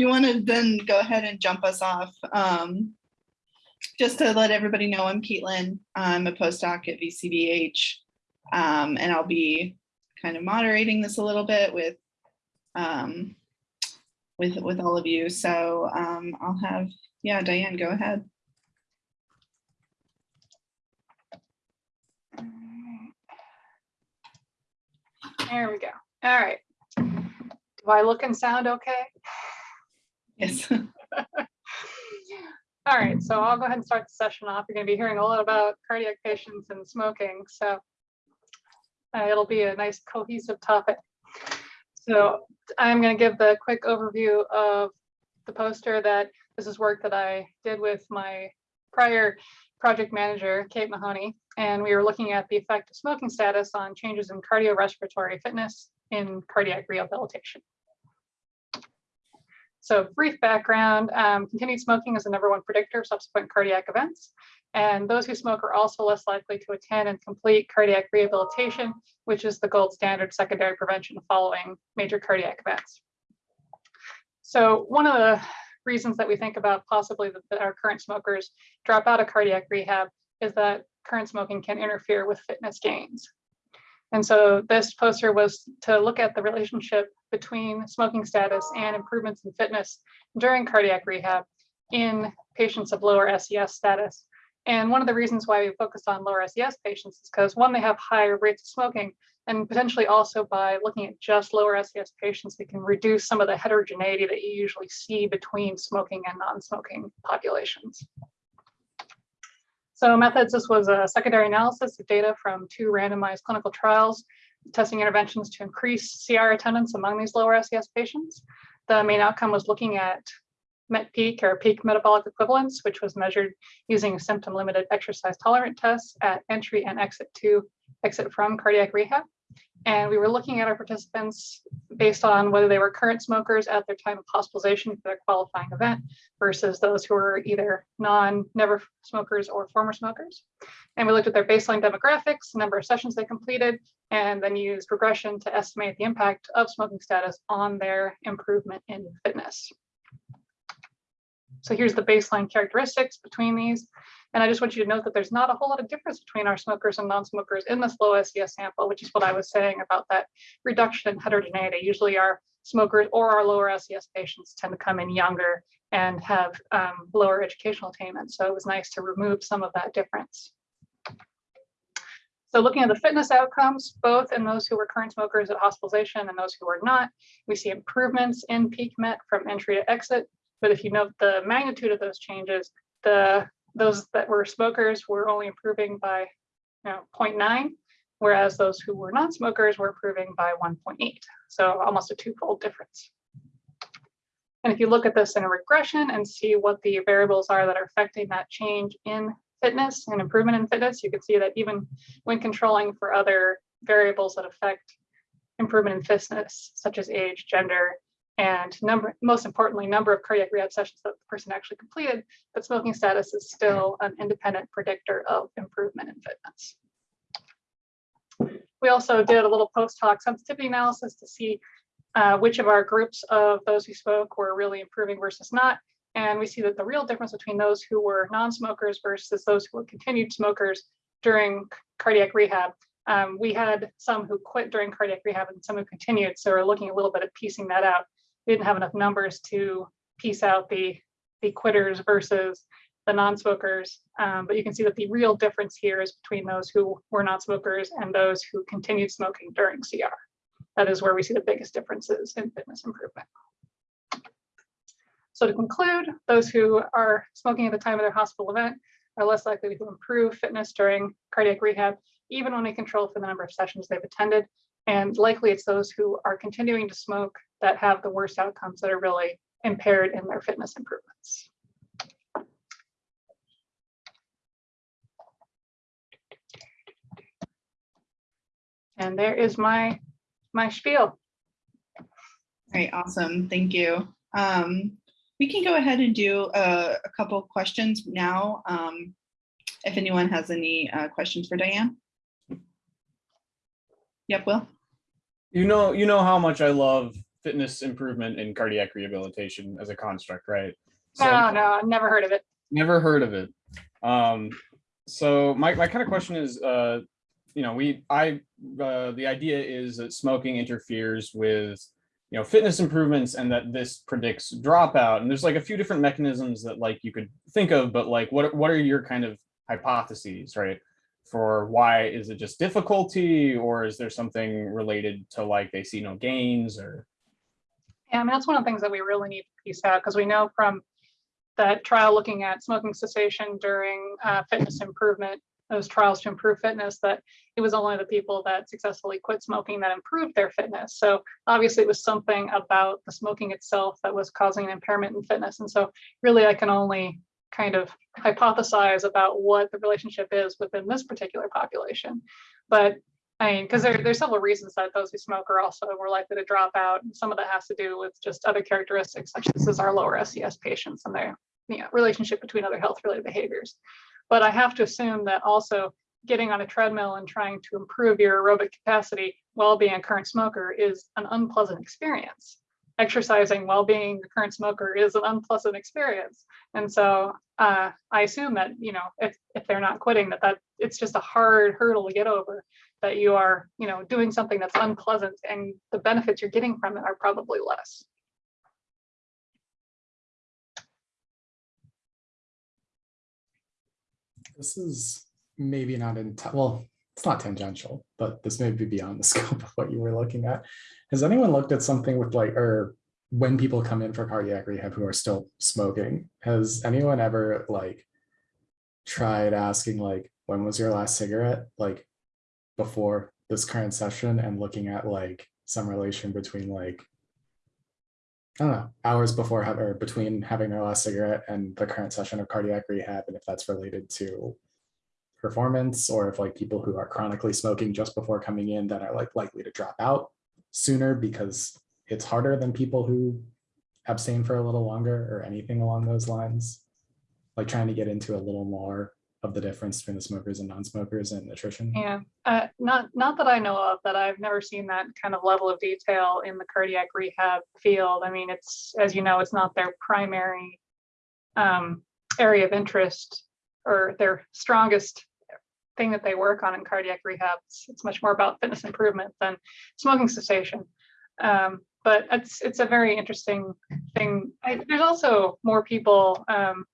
you want to then go ahead and jump us off. Um, just to let everybody know, I'm Caitlin. I'm a postdoc at VCBH. Um, and I'll be kind of moderating this a little bit with um, with with all of you. So um, I'll have, yeah, Diane, go ahead. There we go. All right. Do I look and sound okay? Yes. All right, so I'll go ahead and start the session off. You're going to be hearing a lot about cardiac patients and smoking, so uh, it'll be a nice cohesive topic. So I'm going to give the quick overview of the poster that this is work that I did with my prior project manager, Kate Mahoney, and we were looking at the effect of smoking status on changes in cardiorespiratory fitness in cardiac rehabilitation. So brief background, um, continued smoking is the number one predictor of subsequent cardiac events. And those who smoke are also less likely to attend and complete cardiac rehabilitation, which is the gold standard secondary prevention following major cardiac events. So one of the reasons that we think about possibly that, that our current smokers drop out of cardiac rehab is that current smoking can interfere with fitness gains. And so this poster was to look at the relationship between smoking status and improvements in fitness during cardiac rehab in patients of lower SES status. And one of the reasons why we focus on lower SES patients is because one, they have higher rates of smoking, and potentially also by looking at just lower SES patients, we can reduce some of the heterogeneity that you usually see between smoking and non-smoking populations. So methods, this was a secondary analysis of data from two randomized clinical trials testing interventions to increase CR attendance among these lower SES patients. The main outcome was looking at MET peak or peak metabolic equivalence, which was measured using symptom limited exercise tolerant tests at entry and exit to exit from cardiac rehab. And we were looking at our participants based on whether they were current smokers at their time of hospitalization for their qualifying event versus those who were either non, never smokers or former smokers. And we looked at their baseline demographics, number of sessions they completed, and then used regression to estimate the impact of smoking status on their improvement in fitness. So here's the baseline characteristics between these. And I just want you to note that there's not a whole lot of difference between our smokers and non-smokers in this low SES sample, which is what I was saying about that reduction in heterogeneity. Usually our smokers or our lower SES patients tend to come in younger and have um, lower educational attainment. So it was nice to remove some of that difference. So looking at the fitness outcomes, both in those who were current smokers at hospitalization and those who were not, we see improvements in peak MET from entry to exit. But if you note the magnitude of those changes, the those that were smokers were only improving by you know, 0.9, whereas those who were non-smokers were improving by 1.8. So almost a twofold difference. And if you look at this in a regression and see what the variables are that are affecting that change in fitness and improvement in fitness, you can see that even when controlling for other variables that affect improvement in fitness, such as age, gender, and number, most importantly, number of cardiac rehab sessions that the person actually completed, but smoking status is still an independent predictor of improvement in fitness. We also did a little post hoc sensitivity analysis to see uh, which of our groups of those who spoke were really improving versus not. And we see that the real difference between those who were non-smokers versus those who were continued smokers during cardiac rehab um, we had some who quit during cardiac rehab and some who continued. So we're looking a little bit at piecing that out we didn't have enough numbers to piece out the, the quitters versus the non-smokers. Um, but you can see that the real difference here is between those who were not smokers and those who continued smoking during CR. That is where we see the biggest differences in fitness improvement. So to conclude, those who are smoking at the time of their hospital event are less likely to improve fitness during cardiac rehab, even when they control for the number of sessions they've attended. And likely it's those who are continuing to smoke that have the worst outcomes that are really impaired in their fitness improvements. And there is my, my spiel. Right, awesome. Thank you. Um, we can go ahead and do a, a couple questions now. Um, if anyone has any uh, questions for Diane. Yep, Will. You know, you know how much I love fitness improvement and cardiac rehabilitation as a construct, right? So- No, no, I've never heard of it. Never heard of it. Um, so my, my kind of question is, uh, you know, we, I, uh, the idea is that smoking interferes with, you know, fitness improvements and that this predicts dropout. And there's like a few different mechanisms that like you could think of, but like, what, what are your kind of hypotheses, right? For why is it just difficulty or is there something related to like they see no gains or? Yeah, I mean, that's one of the things that we really need to piece out because we know from that trial looking at smoking cessation during uh, fitness improvement, those trials to improve fitness, that it was only the people that successfully quit smoking that improved their fitness. So obviously it was something about the smoking itself that was causing an impairment in fitness. And so really I can only kind of hypothesize about what the relationship is within this particular population. But I mean, because there, there's several reasons that those who smoke are also more likely to drop out. And some of that has to do with just other characteristics, such as our lower SES patients and their you know, relationship between other health related behaviors. But I have to assume that also getting on a treadmill and trying to improve your aerobic capacity while being a current smoker is an unpleasant experience. Exercising while being a current smoker is an unpleasant experience. And so uh, I assume that, you know, if, if they're not quitting, that, that it's just a hard hurdle to get over that you are, you know, doing something that's unpleasant and the benefits you're getting from it are probably less. This is maybe not in, well, it's not tangential, but this may be beyond the scope of what you were looking at. Has anyone looked at something with like, or when people come in for cardiac rehab who are still smoking, has anyone ever like tried asking like, when was your last cigarette? Like before this current session and looking at like some relation between like, I don't know, hours before have or between having their last cigarette and the current session of cardiac rehab, and if that's related to performance, or if like people who are chronically smoking just before coming in that are like likely to drop out sooner because it's harder than people who abstain for a little longer or anything along those lines. Like trying to get into a little more of the difference between the smokers and non-smokers and nutrition. Yeah, uh, not, not that I know of, that I've never seen that kind of level of detail in the cardiac rehab field. I mean, it's, as you know, it's not their primary um, area of interest or their strongest thing that they work on in cardiac rehab. It's, it's much more about fitness improvement than smoking cessation. Um, but it's, it's a very interesting thing. I, there's also more people um,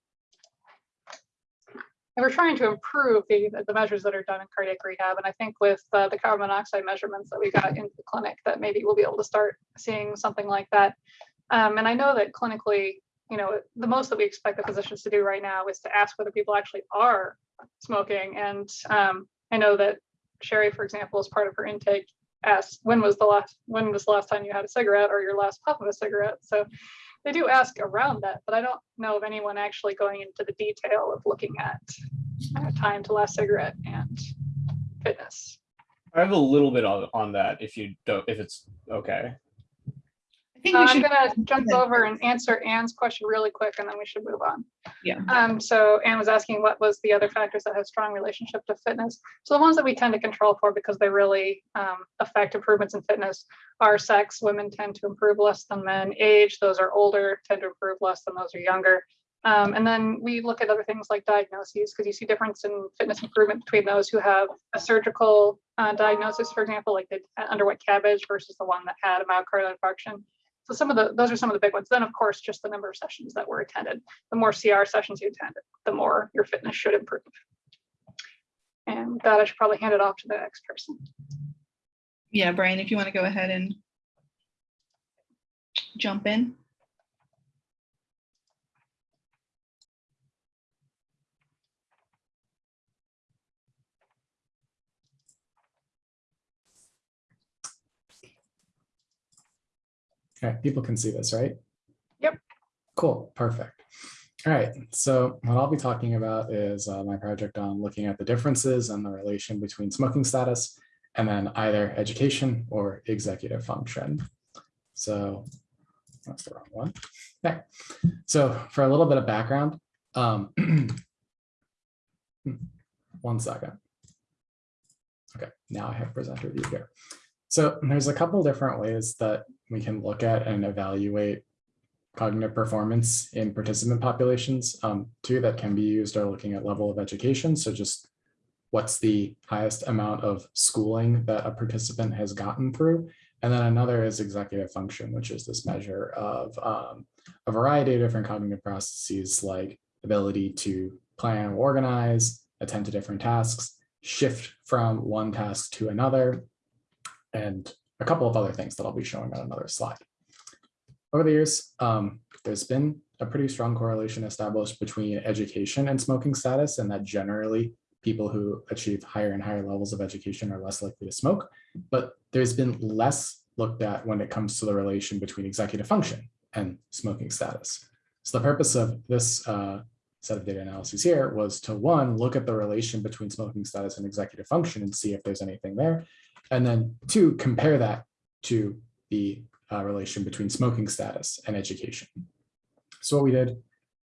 we're trying to improve the, the measures that are done in cardiac rehab. And I think with uh, the carbon monoxide measurements that we got into the clinic, that maybe we'll be able to start seeing something like that. Um, and I know that clinically, you know, the most that we expect the physicians to do right now is to ask whether people actually are smoking. And um, I know that Sherry, for example, as part of her intake, asked when was the last when was the last time you had a cigarette or your last puff of a cigarette. So they do ask around that, but I don't know of anyone actually going into the detail of looking at uh, time to last cigarette and fitness. I have a little bit on, on that if you don't, if it's okay. I think Uh, we I'm should, gonna jump over and answer Anne's question really quick and then we should move on. yeah, Um, so Anne was asking what was the other factors that have strong relationship to fitness. So the ones that we tend to control for because they really um, affect improvements in fitness are sex. Women tend to improve less than men. Age, those are older, tend to improve less than those are younger. Um, and then we look at other things like diagnoses because you see difference in fitness improvement between those who have a surgical uh, diagnosis, for example, like they underwent CABG versus the one that had a myocardial infarction. So some of the, those are some of the big ones. Then of course, just the number of sessions that were attended. The more CR sessions you attended, the more your fitness should improve. And with that I should probably hand it off to the next person. yeah, Brian, if you want to go ahead and jump in. Okay, people can see this, right? Yep. Cool, perfect. All right, so what I'll be talking about is uh, my project on looking at the differences and the relation between smoking status and then either education or executive function. So that's the wrong one. Okay, so for a little bit of background, um, one second. Okay, now I have presenter view here. So there's a couple different ways that we can look at and evaluate cognitive performance in participant populations. Um, two that can be used are looking at level of education. So just what's the highest amount of schooling that a participant has gotten through. And then another is executive function, which is this measure of um, a variety of different cognitive processes like ability to plan, organize, attend to different tasks, shift from one task to another, and a couple of other things that I'll be showing on another slide. Over the years, um, there's been a pretty strong correlation established between education and smoking status, and that generally people who achieve higher and higher levels of education are less likely to smoke. But there's been less looked at when it comes to the relation between executive function and smoking status. So the purpose of this uh, set of data analyses here was to one, look at the relation between smoking status and executive function and see if there's anything there. And then two, compare that to the uh, relation between smoking status and education. So what we did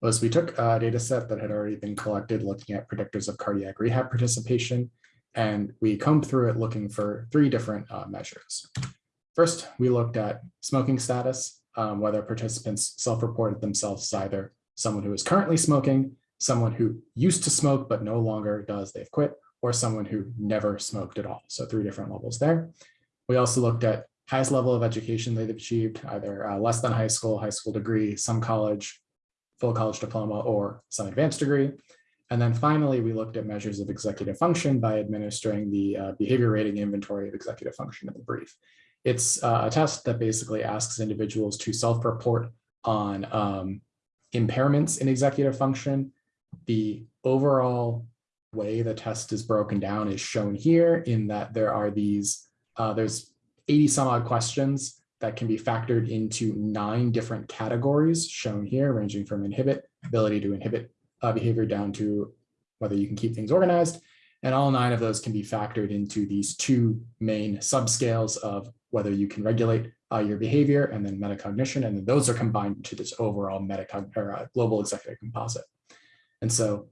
was we took a data set that had already been collected looking at predictors of cardiac rehab participation, and we combed through it looking for three different uh, measures. First, we looked at smoking status, um, whether participants self-reported themselves as either someone who is currently smoking, someone who used to smoke but no longer does, they've quit, or someone who never smoked at all. So three different levels there. We also looked at highest level of education they've achieved, either uh, less than high school, high school degree, some college, full college diploma, or some advanced degree. And then finally, we looked at measures of executive function by administering the uh, behavior rating inventory of executive function in the BRIEF. It's uh, a test that basically asks individuals to self-report on um, impairments in executive function. The overall way the test is broken down is shown here in that there are these, uh, there's 80 some odd questions that can be factored into nine different categories shown here, ranging from inhibit, ability to inhibit uh, behavior down to whether you can keep things organized. And all nine of those can be factored into these two main subscales of whether you can regulate uh, your behavior and then metacognition. And then those are combined to this overall metacog or uh, global executive composite. And so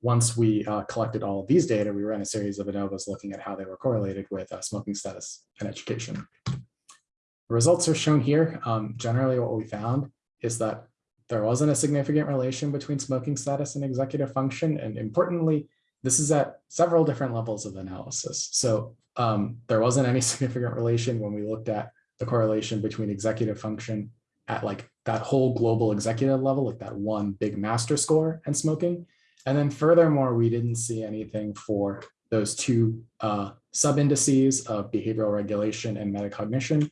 once we uh, collected all of these data, we ran a series of ANOVAs looking at how they were correlated with uh, smoking status and education. The results are shown here. Um, generally, what we found is that there wasn't a significant relation between smoking status and executive function. And importantly, this is at several different levels of analysis. So um, there wasn't any significant relation when we looked at the correlation between executive function at like that whole global executive level, like that one big master score and smoking. And then furthermore, we didn't see anything for those two uh, sub-indices of behavioral regulation and metacognition,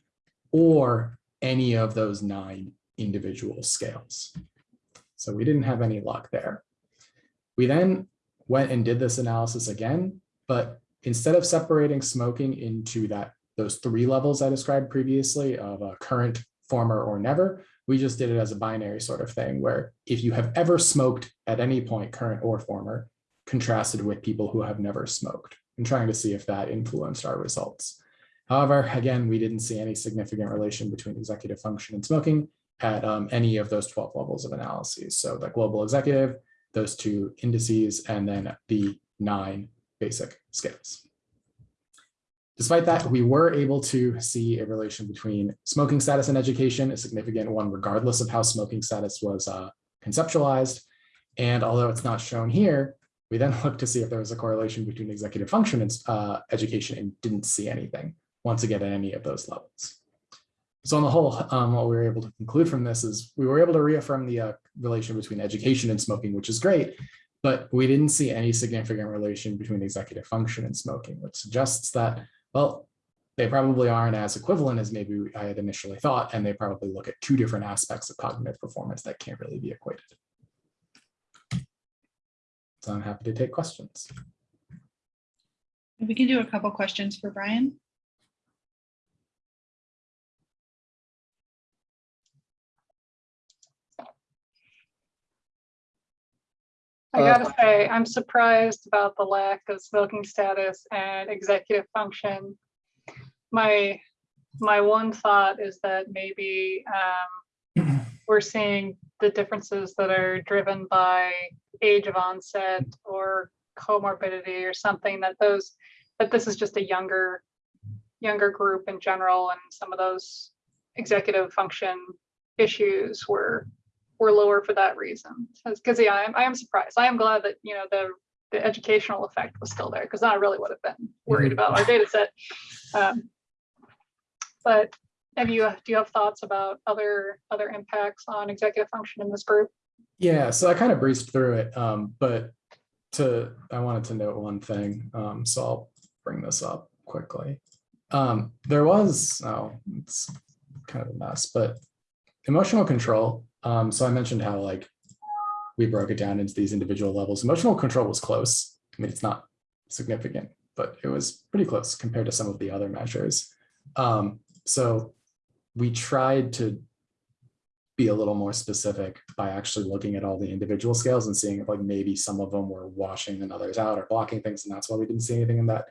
or any of those nine individual scales. So we didn't have any luck there. We then went and did this analysis again, but instead of separating smoking into that those three levels I described previously of a current, former, or never, we just did it as a binary sort of thing where if you have ever smoked at any point, current or former, contrasted with people who have never smoked and trying to see if that influenced our results. However, again, we didn't see any significant relation between executive function and smoking at um, any of those 12 levels of analyses. So the global executive, those two indices, and then the nine basic scales. Despite that, we were able to see a relation between smoking status and education, a significant one, regardless of how smoking status was uh, conceptualized. And although it's not shown here, we then looked to see if there was a correlation between executive function and uh, education and didn't see anything once again at any of those levels. So on the whole, um, what we were able to conclude from this is we were able to reaffirm the uh, relation between education and smoking, which is great, but we didn't see any significant relation between executive function and smoking, which suggests that, well, they probably aren't as equivalent as maybe I had initially thought, and they probably look at two different aspects of cognitive performance that can't really be equated. So I'm happy to take questions. We can do a couple questions for Brian. I Uh, gotta say, I'm surprised about the lack of smoking status and executive function. My, my one thought is that maybe um, we're seeing the differences that are driven by age of onset or comorbidity or something that those, that this is just a younger younger group in general and some of those executive function issues were were lower for that reason. Because yeah, I am, I am surprised. I am glad that, you know, the the educational effect was still there because I really would have been worried about our data set. Um, But have you, do you have thoughts about other, other impacts on executive function in this group? Yeah, so I kind of breezed through it, um, but to, I wanted to note one thing, um, so I'll bring this up quickly. Um, there was, oh, it's kind of a mess, but emotional control, um, so I mentioned how like we broke it down into these individual levels. Emotional control was close. I mean, it's not significant, but it was pretty close compared to some of the other measures. Um, so we tried to be a little more specific by actually looking at all the individual scales and seeing if like maybe some of them were washing and others out or blocking things. And that's why we didn't see anything in that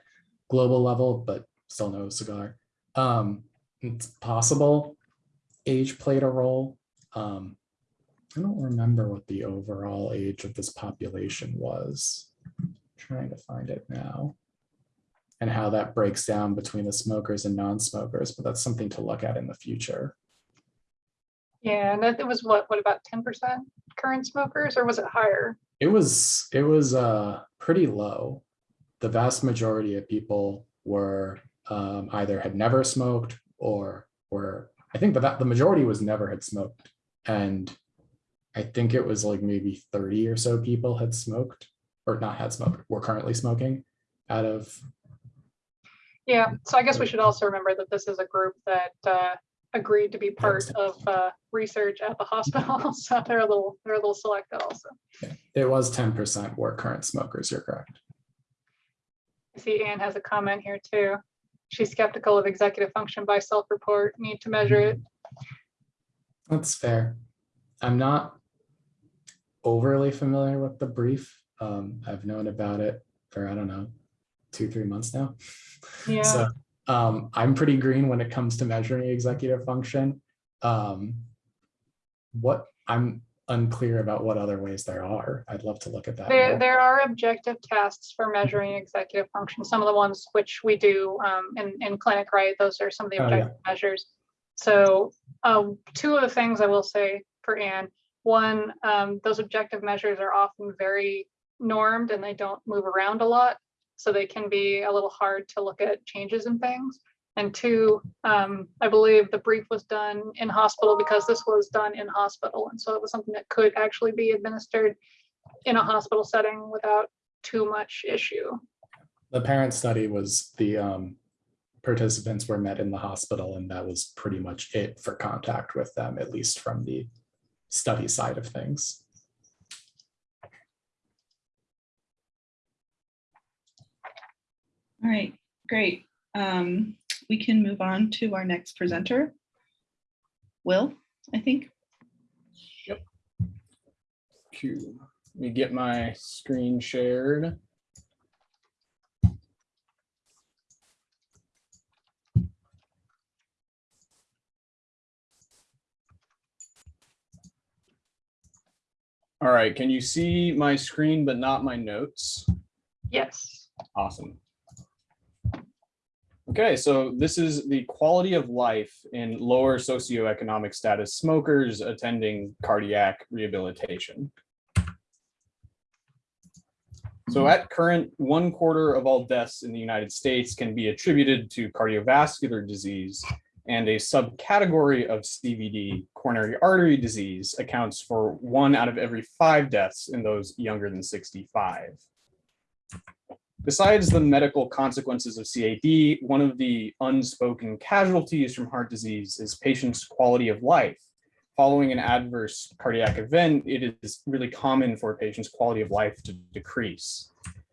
global level, but still no cigar. Um, it's possible age played a role. Um, I don't remember what the overall age of this population was. Trying to find it now. And how that breaks down between the smokers and non-smokers, but that's something to look at in the future. Yeah, and that it was what, what about ten percent current smokers or was it higher? It was, it was uh pretty low. The vast majority of people were um either had never smoked or were, I think that the majority was never had smoked. And I think it was like maybe thirty or so people had smoked or not had smoked, were currently smoking out of, Yeah, so I guess we should also remember that this is a group that uh, agreed to be part of uh, research at the hospital. So they're a little, they're a little selected also. it was ten percent were current smokers, you're correct. I see Anne has a comment here too. She's skeptical of executive function by self-report, need to measure it. That's fair. I'm not overly familiar with the BRIEF. Um, I've known about it for, I don't know, two, three months now. Yeah. So um, I'm pretty green when it comes to measuring executive function. Um, what I'm unclear about what other ways there are. I'd love to look at that. There, more. there are objective tests for measuring executive function. Some of the ones which we do um, in, in clinic, right? Those are some of the Oh, yeah. objective measures. So um, two of the things I will say for Anne, one, um, those objective measures are often very normed and they don't move around a lot. So they can be a little hard to look at changes in things. And two, um, I believe the BRIEF was done in hospital because this was done in hospital. And so it was something that could actually be administered in a hospital setting without too much issue. The parent study was the um, participants were met in the hospital and that was pretty much it for contact with them, at least from the study side of things. All right, great. Um, we can move on to our next presenter. Will, I think. Yep. Q. Let me get my screen shared. All right, can you see my screen but not my notes? Yes. Awesome. Okay, so this is the quality of life in lower socioeconomic status smokers attending cardiac rehabilitation. So at current, one quarter of all deaths in the United States can be attributed to cardiovascular disease and a subcategory of CVD, coronary artery disease, accounts for one out of every five deaths in those younger than 65. Besides the medical consequences of CAD, one of the unspoken casualties from heart disease is patients' quality of life. Following an adverse cardiac event, it is really common for a patient's quality of life to decrease.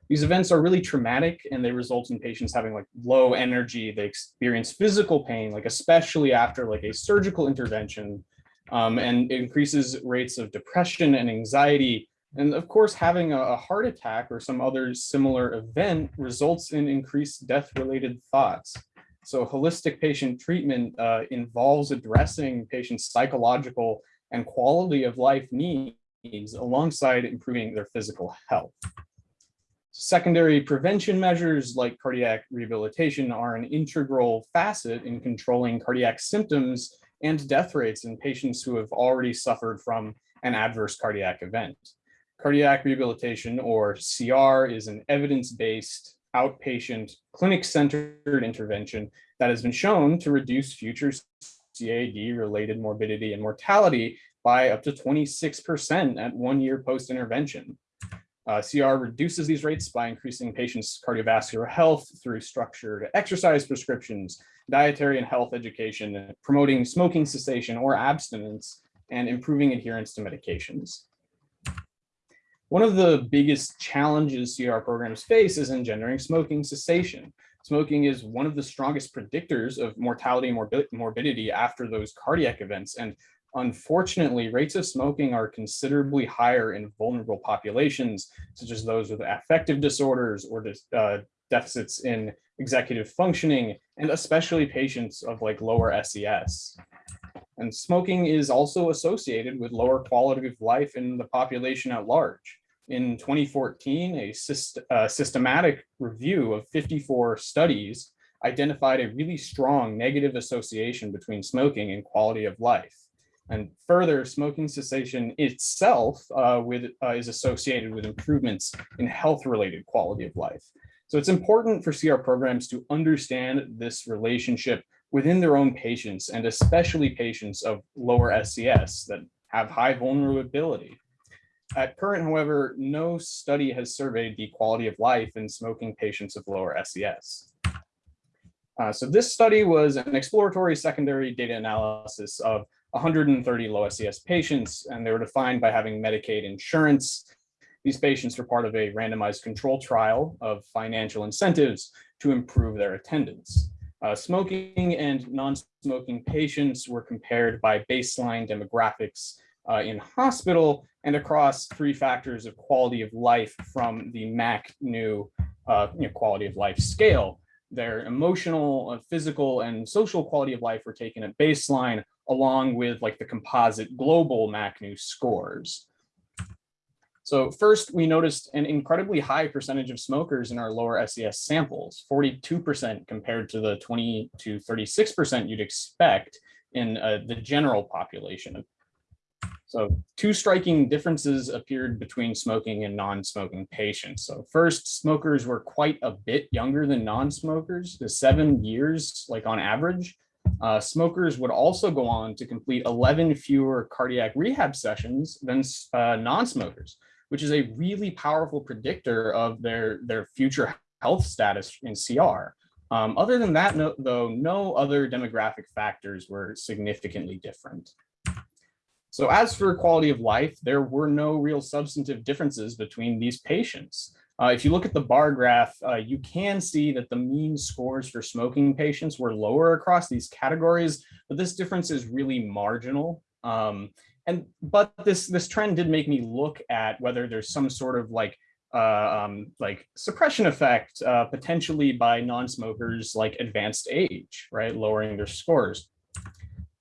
These events are really traumatic and they result in patients having like low energy. They experience physical pain, like especially after like a surgical intervention, um, and increases rates of depression and anxiety and of course, having a, heart attack or some other similar event results in increased death-related thoughts. So holistic patient treatment uh, involves addressing patients' psychological and quality of life needs alongside improving their physical health. Secondary prevention measures like cardiac rehabilitation are an integral facet in controlling cardiac symptoms and death rates in patients who have already suffered from an adverse cardiac event. Cardiac rehabilitation or CR is an evidence-based outpatient clinic-centered intervention that has been shown to reduce future CAD related morbidity and mortality by up to 26% at one year post-intervention. Uh, CR reduces these rates by increasing patients' cardiovascular health through structured exercise prescriptions, dietary and health education, promoting smoking cessation or abstinence, and improving adherence to medications. One of the biggest challenges CR programs face is engendering smoking cessation. Smoking is one of the strongest predictors of mortality and morbi morbidity after those cardiac events. And unfortunately, rates of smoking are considerably higher in vulnerable populations, such as those with affective disorders or uh, deficits in executive functioning, and especially patients of like lower SES. And smoking is also associated with lower quality of life in the population at large. In 2014, a syst uh, systematic review of 54 studies identified a really strong negative association between smoking and quality of life. And further, smoking cessation itself uh, with, uh, is associated with improvements in health-related quality of life. So it's important for CR programs to understand this relationship within their own patients and especially patients of lower SES that have high vulnerability. At current, however, no study has surveyed the quality of life in smoking patients of lower SES. Uh, so this study was an exploratory secondary data analysis of 130 low SES patients, and they were defined by having Medicaid insurance. These patients were part of a randomized control trial of financial incentives to improve their attendance. Uh, smoking and non-smoking patients were compared by baseline demographics uh, in hospital and across three factors of quality of life from the MacNew uh, you know, quality of life scale. Their emotional, uh, physical, and social quality of life were taken at baseline, along with like the composite global MacNew scores. So first, we noticed an incredibly high percentage of smokers in our lower SES samples, 42% compared to the 20 to 36% you'd expect in uh, the general population. So two striking differences appeared between smoking and non-smoking patients. So first, smokers were quite a bit younger than non-smokers, the seven years, like on average. Uh, smokers would also go on to complete 11 fewer cardiac rehab sessions than uh, non-smokers, which is a really powerful predictor of their, their future health status in CR. Um, other than that, no, though, no other demographic factors were significantly different. So as for quality of life, there were no real substantive differences between these patients. Uh, if you look at the bar graph, uh, you can see that the mean scores for smoking patients were lower across these categories, but this difference is really marginal. Um, and but this this trend did make me look at whether there's some sort of like uh, um, like suppression effect uh, potentially by non-smokers like advanced age, right, lowering their scores.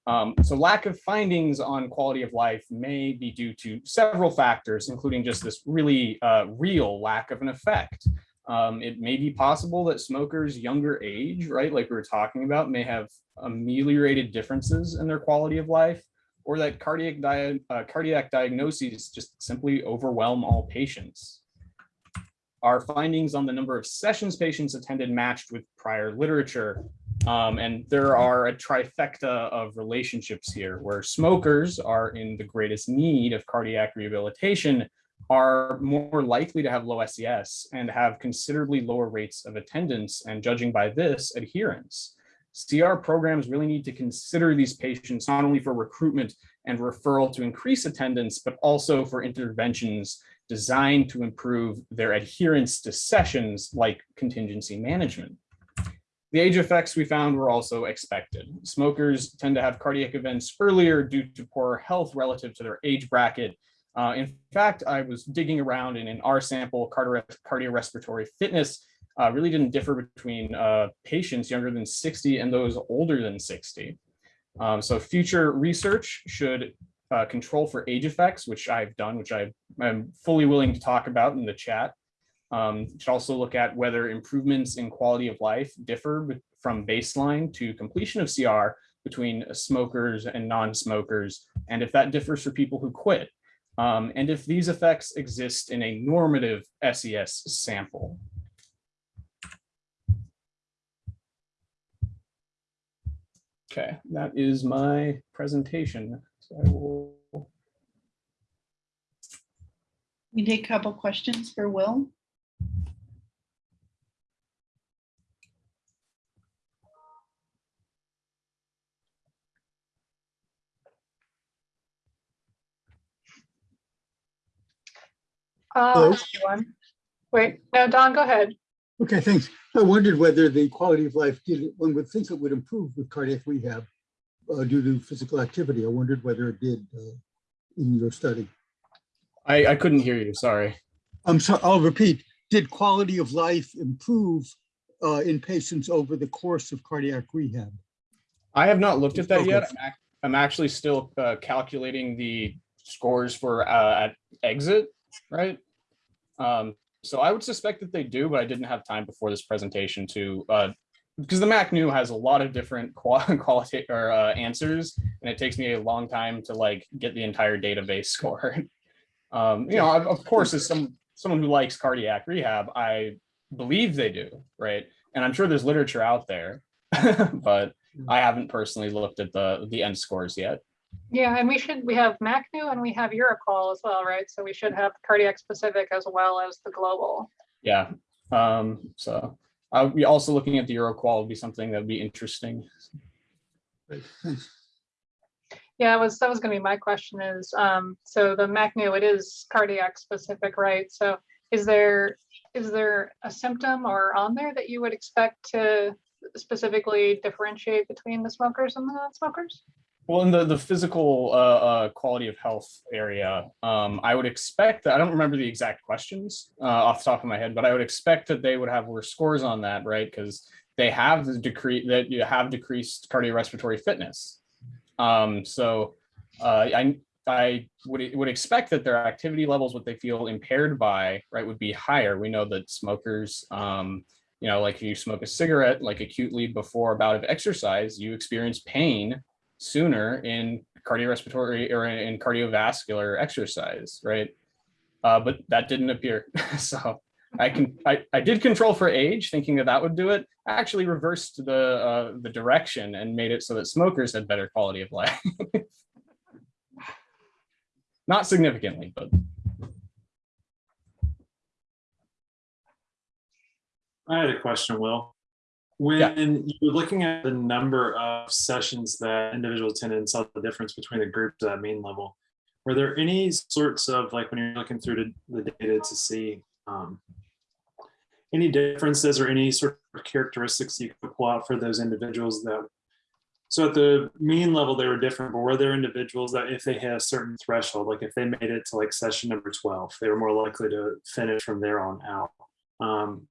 Um, so lack of findings on quality of life may be due to several factors, including just this really uh, real lack of an effect. Um, it may be possible that smokers younger age, right, like we were talking about, may have ameliorated differences in their quality of life, or that cardiac, di uh, cardiac diagnoses just simply overwhelm all patients. Our findings on the number of sessions patients attended matched with prior literature, um, and there are a trifecta of relationships here where smokers are in the greatest need of cardiac rehabilitation are more likely to have low SES and have considerably lower rates of attendance and judging by this adherence. CR programs really need to consider these patients not only for recruitment and referral to increase attendance, but also for interventions designed to improve their adherence to sessions like contingency management. The age effects we found were also expected. Smokers tend to have cardiac events earlier due to poor health relative to their age bracket. Uh, in fact, I was digging around in our sample, cardiorespiratory fitness uh, really didn't differ between uh, patients younger than 60 and those older than 60. Um, so future research should uh, control for age effects, which I've done, which I, am fully willing to talk about in the chat. Um, should also look at whether improvements in quality of life differ from baseline to completion of CR between smokers and non-smokers, and if that differs for people who quit. Um, and if these effects exist in a normative SES sample. Okay, that is my presentation. So I will We take a couple questions for Will. Uh, Hello? one. Wait, no, Don, go ahead. Okay, thanks. I wondered whether the quality of life, did one would think it would improve with cardiac rehab uh, due to physical activity. I wondered whether it did uh, in your study. I, I couldn't hear you, sorry. I'm sorry, I'll repeat. Did quality of life improve uh, in patients over the course of cardiac rehab? I have not looked at that yet. I'm, ac- I'm actually still uh, calculating the scores for uh, at exit, right? Um, so I would suspect that they do, but I didn't have time before this presentation to, uh, because the MacNew has a lot of different qual- quality or uh, answers, and it takes me a long time to like get the entire database score. um, you know, of, of course, as some someone who likes cardiac rehab, I believe they do, right? And I'm sure there's literature out there, but I haven't personally looked at the the end scores yet. Yeah, and we should, we have MacNew and we have EuroQol as well, right? So we should have cardiac specific as well as the global. Yeah. Um, so I'll be also looking at the EuroQol would be something that would be interesting. Yeah, that was, that was gonna be my question is, um, so the MacNew, it is cardiac specific, right? So is there, is there a symptom or on there that you would expect to specifically differentiate between the smokers and the non-smokers? Well, in the the physical uh, uh, quality of health area, um, I would expect that I don't remember the exact questions uh, off the top of my head, but I would expect that they would have worse scores on that, right? Because they have the decree that you have decreased cardiorespiratory fitness. Um, so uh, I I would would expect that their activity levels, what they feel impaired by, right, would be higher. We know that smokers, um, you know, like if you smoke a cigarette, like acutely before a bout of exercise, you experience pain sooner in cardiorespiratory or in, cardiovascular exercise, right? Uh, but that didn't appear. so I can I, I did control for age, thinking that that would do it. I actually reversed the uh, the direction and made it so that smokers had better quality of life. Not significantly, but I had a question, Will. Yeah. When you're looking at the number of sessions that individuals attended saw the difference between the groups at main level, were there any sorts of, like when you're looking through the, the data to see um, any differences or any sort of characteristics you could pull out for those individuals that, so at the mean level, they were different, but were there individuals that if they hit a certain threshold, like if they made it to like session number 12, they were more likely to finish from there on out? Um,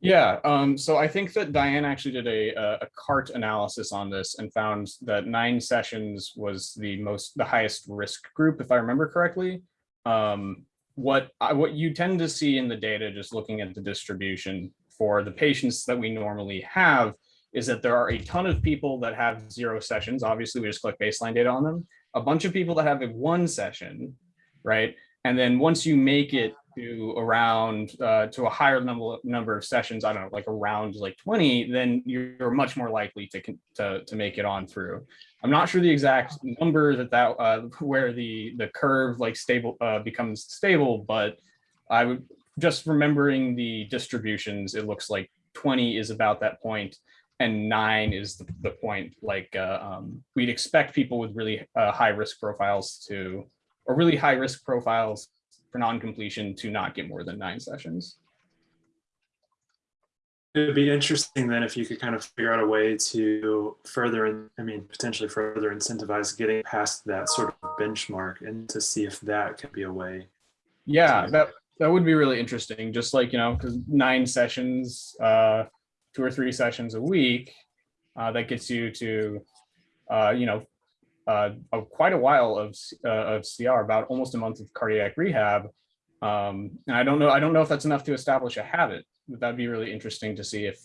Yeah, um, so I think that Diane actually did a, a- a CART analysis on this and found that nine sessions was the most, the highest risk group, if I remember correctly. Um, what I, what you tend to see in the data, just looking at the distribution for the patients that we normally have, is that there are a ton of people that have zero sessions. Obviously, we just collect baseline data on them. A bunch of people that have a one session, right? And then once you make it to around uh, to a higher number number of sessions, I don't know, like around like 20, then you're much more likely to to to make it on through. I'm not sure the exact number that that uh, where the the curve like stable uh, becomes stable, but I would just remembering the distributions. It looks like 20 is about that point, and nine is the, the point. Like uh, um, we'd expect people with really uh, high risk profiles to, or really high risk profiles for non-completion to not get more than nine sessions. It'd be interesting then if you could kind of figure out a way to further, I mean, potentially further incentivize getting past that sort of benchmark and to see if that could be a way. Yeah, that that would be really interesting. Just like you know, because nine sessions, uh, two or three sessions a week, uh, that gets you to, uh, you know, uh, of quite a while of uh, of CR, about almost a month of cardiac rehab. Um, and I don't know, I don't know if that's enough to establish a habit, but that'd be really interesting to see if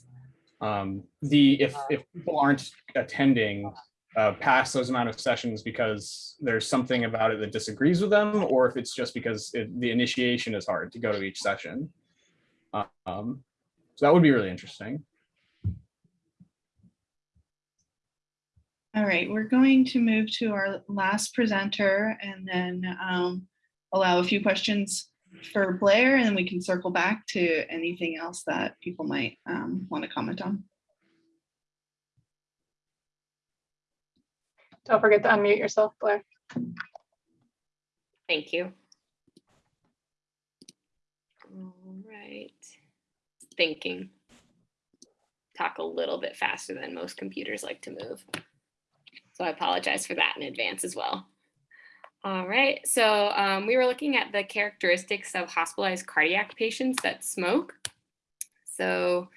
um, the, if, if people aren't attending uh, past those amount of sessions because there's something about it that disagrees with them, or if it's just because it, the initiation is hard to go to each session. Um, so that would be really interesting. All right, we're going to move to our last presenter and then um, allow a few questions for Blair, and then we can circle back to anything else that people might um, want to comment on. Don't forget to unmute yourself, Blair. Thank you. All right. Thinking. Talk a little bit faster than most computers like to move. So I apologize for that in advance as well. All right, so um, we were looking at the characteristics of hospitalized cardiac patients that smoke. So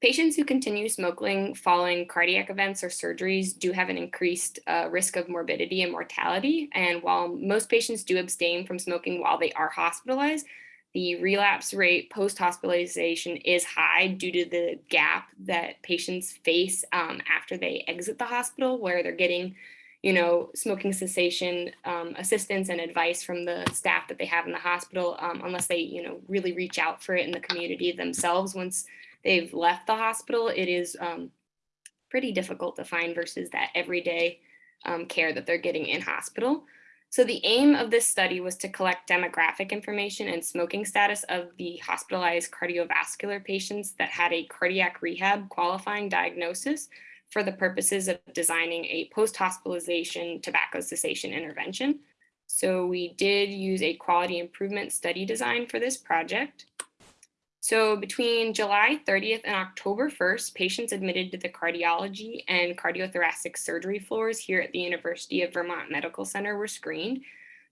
patients who continue smoking following cardiac events or surgeries do have an increased uh, risk of morbidity and mortality. And while most patients do abstain from smoking while they are hospitalized, the relapse rate post-hospitalization is high due to the gap that patients face um, after they exit the hospital where they're getting you know, smoking cessation um, assistance and advice from the staff that they have in the hospital, um, unless they, you know, really reach out for it in the community themselves. Once they've left the hospital, it is um, pretty difficult to find versus that everyday um, care that they're getting in hospital. So the aim of this study was to collect demographic information and smoking status of the hospitalized cardiovascular patients that had a cardiac rehab qualifying diagnosis for the purposes of designing a post-hospitalization tobacco cessation intervention. So we did use a quality improvement study design for this project. So between July 30th and October 1st, patients admitted to the cardiology and cardiothoracic surgery floors here at the University of Vermont Medical Center were screened.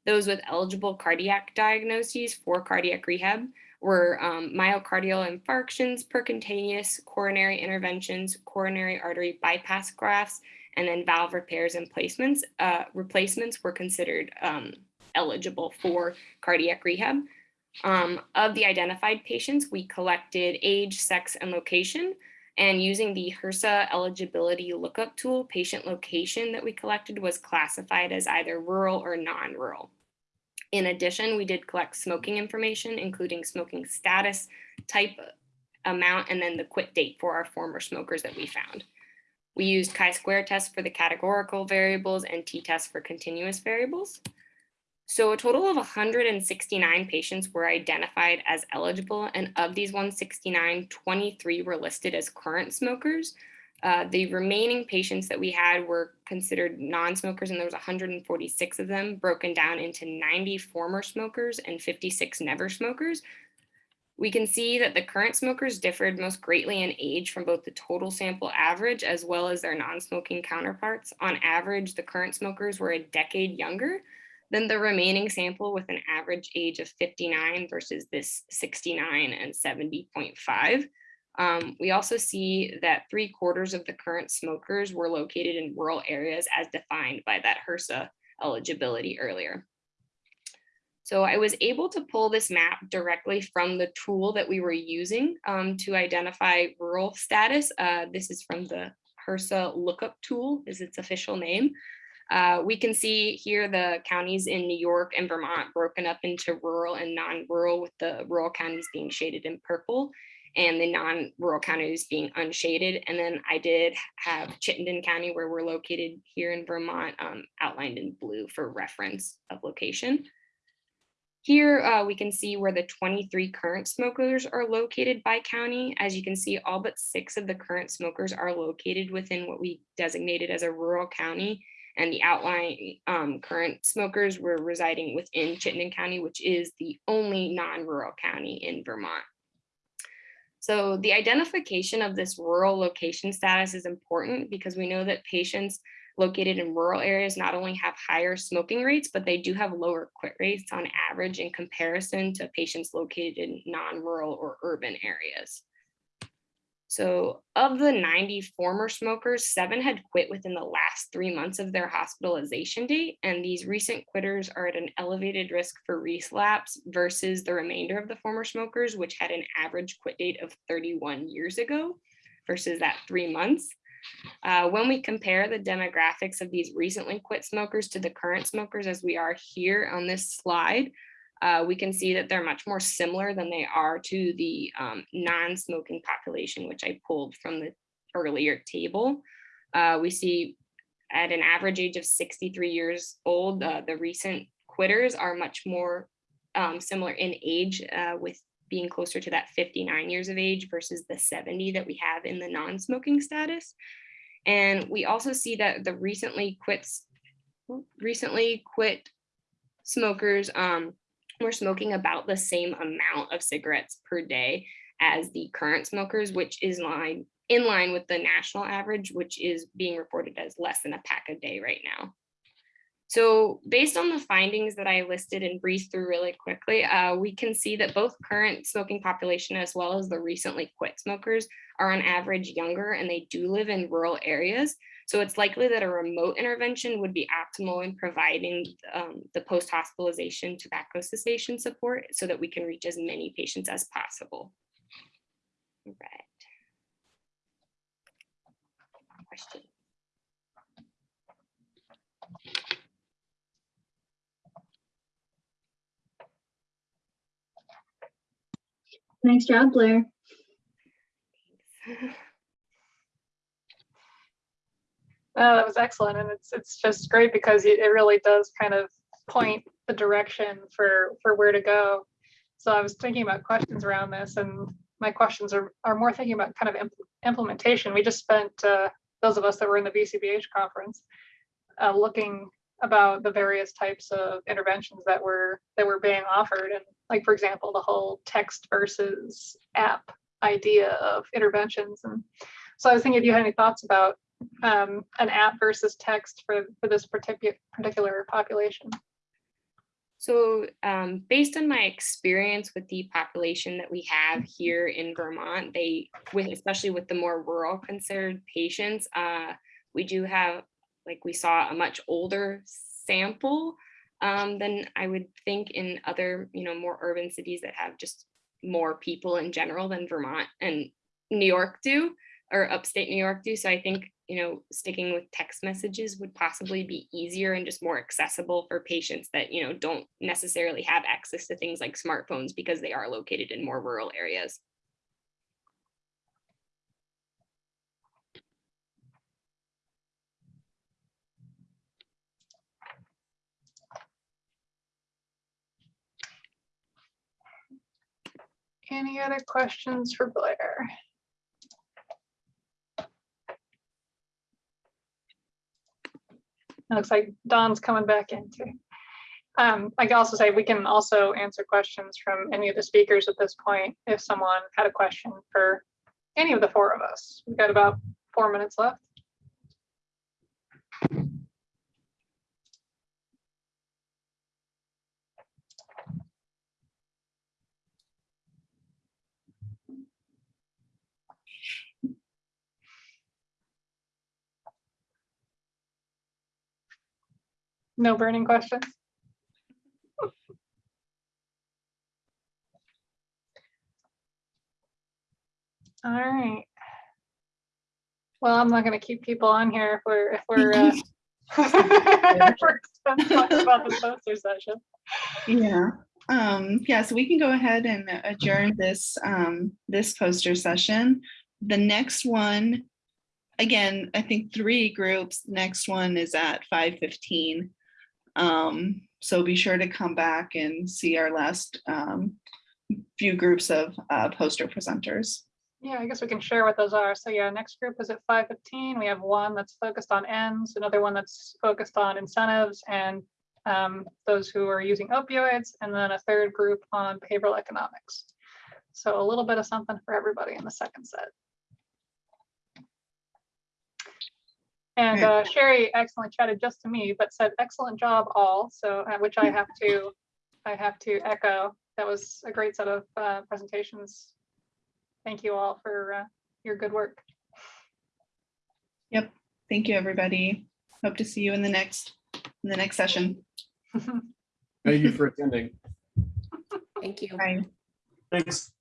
Those with eligible cardiac diagnoses for cardiac rehab were um, myocardial infarctions, percutaneous coronary interventions, coronary artery bypass grafts, and then valve repairs and placements. Uh, replacements were considered um, eligible for cardiac rehab. Um, of the identified patients, we collected age, sex, and location. And using the HRSA eligibility lookup tool, patient location that we collected was classified as either rural or non-rural. In addition, we did collect smoking information, including smoking status, type, amount, and then the quit date for our former smokers that we found. We used chi-square tests for the categorical variables and t-tests for continuous variables. So a total of 169 patients were identified as eligible, and of these 169, 23 were listed as current smokers. Uh, the remaining patients that we had were considered non-smokers, and there was 146 of them broken down into 90 former smokers and 56 never smokers. We can see that the current smokers differed most greatly in age from both the total sample average as well as their non-smoking counterparts. On average, the current smokers were a decade younger than the remaining sample with an average age of 59 versus this 69 and 70.5. Um, we also see that three quarters of the current smokers were located in rural areas as defined by that HRSA eligibility earlier. So I was able to pull this map directly from the tool that we were using um, to identify rural status. Uh, this is from the HRSA lookup tool is its official name. Uh, we can see here the counties in New York and Vermont broken up into rural and non-rural with the rural counties being shaded in purple and the non-rural counties being unshaded. And then I did have Chittenden County where we're located here in Vermont um, outlined in blue for reference of location. Here uh, we can see where the 23 current smokers are located by county. As you can see, all but six of the current smokers are located within what we designated as a rural county. And the outlying um, current smokers were residing within Chittenden County, which is the only non-rural county in Vermont. So the identification of this rural location status is important because we know that patients located in rural areas not only have higher smoking rates, but they do have lower quit rates on average in comparison to patients located in non-rural or urban areas. So of the 90 former smokers, seven had quit within the last three months of their hospitalization date. And these recent quitters are at an elevated risk for relapse versus the remainder of the former smokers, which had an average quit date of 31 years ago versus that three months. Uh, when we compare the demographics of these recently quit smokers to the current smokers as we are here on this slide, uh, we can see that they're much more similar than they are to the um, non-smoking population, which I pulled from the earlier table. Uh, we see at an average age of 63 years old, uh, the recent quitters are much more um, similar in age uh, with being closer to that 59 years of age versus the 70 that we have in the non-smoking status. And we also see that the recently quits, recently quit smokers um, were smoking about the same amount of cigarettes per day as the current smokers, which is line in line with the national average, which is being reported as less than a pack a day right now. So based on the findings that I listed and breezed through really quickly, uh, we can see that both current smoking population as well as the recently quit smokers are on average younger and they do live in rural areas. So it's likely that a remote intervention would be optimal in providing um, the post-hospitalization tobacco cessation support so that we can reach as many patients as possible. All right. Question. Nice job, Blair. Oh, that was excellent. And it's, it's just great because it really does kind of point the direction for, for where to go. So I was thinking about questions around this and my questions are, are more thinking about kind of impl- implementation. We just spent, uh, those of us that were in the VCBH conference, uh, looking about the various types of interventions that were, that were being offered. And like, for example, the whole text versus app idea of interventions. And so I was thinking if you had any thoughts about um, an app versus text for, for this particular, particular population. So um, based on my experience with the population that we have here in Vermont, they, with especially with the more rural considered patients, uh, we do have, like we saw, a much older sample um, than I would think in other, you know, more urban cities that have just more people in general than Vermont and New York do, or upstate New York do. So I think you know, sticking with text messages would possibly be easier and just more accessible for patients that, you know, don't necessarily have access to things like smartphones because they are located in more rural areas. Any other questions for Blair? It looks like Don's coming back in too. Um, I can also say we can also answer questions from any of the speakers at this point if someone had a question for any of the four of us. We've got about four minutes left. No burning questions? All right. Well, I'm not gonna keep people on here if we're, if we're, uh, if we're talking about the poster session. Yeah, um, yeah, so we can go ahead and adjourn this, um, this poster session. The next one, again, I think three groups, next one is at five fifteen. Um, so be sure to come back and see our last, um, few groups of, uh, poster presenters. Yeah, I guess we can share what those are. So yeah, next group is at five fifteen. We have one that's focused on ENDS, another one that's focused on incentives and um, those who are using opioids, and then a third group on behavioral economics. So a little bit of something for everybody in the second set. And uh, Sherry excellently chatted just to me, but said excellent job all. So uh, which I have to, I have to echo. That was a great set of uh, presentations. Thank you all for uh, your good work. Yep. Thank you, everybody. Hope to see you in the next in the next session. Thank you for attending. Thank you. Bye. Thanks.